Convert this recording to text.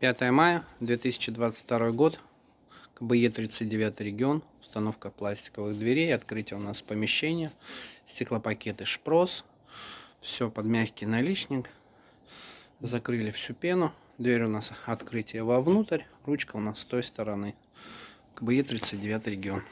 5 мая 2022 год, КБЕ 39 регион, установка пластиковых дверей, открытие у нас помещения, стеклопакеты шпрос, все под мягкий наличник, закрыли всю пену, дверь у нас открытие вовнутрь, ручка у нас с той стороны, КБЕ 39 регион.